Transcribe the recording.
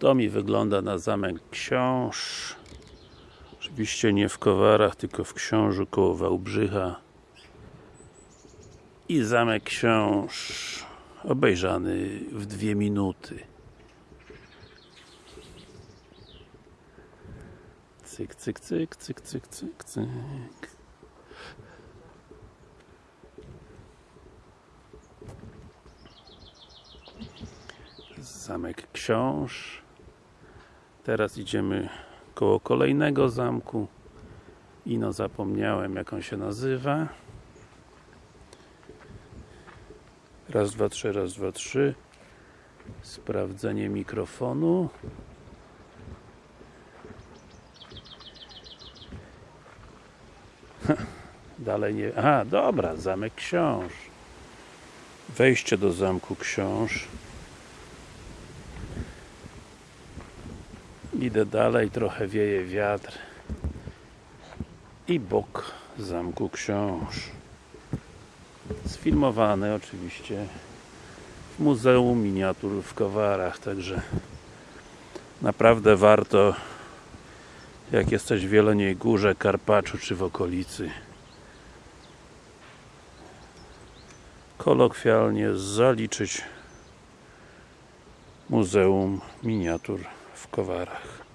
To mi wygląda na zamek książ. Oczywiście nie w Kowarach, tylko w Książu koło Wałbrzycha. I zamek książ obejrzany w dwie minuty. Cyk, cyk, cyk, cyk, cyk, cyk, cyk. Zamek książ. Teraz idziemy koło kolejnego zamku. I no zapomniałem jak on się nazywa. Raz, dwa, trzy, raz, dwa, trzy. Sprawdzenie mikrofonu. Dalej nie... Aha, dobra, zamek książ. Wejście do zamku książ. Idę dalej, trochę wieje wiatr. I bok zamku książ. Sfilmowany oczywiście w Muzeum Miniatur w Kowarach, także naprawdę warto jak jesteś w Jeleniej Górze, Karpaczu czy w okolicy kolokwialnie zaliczyć Muzeum Miniatur w Kowarach.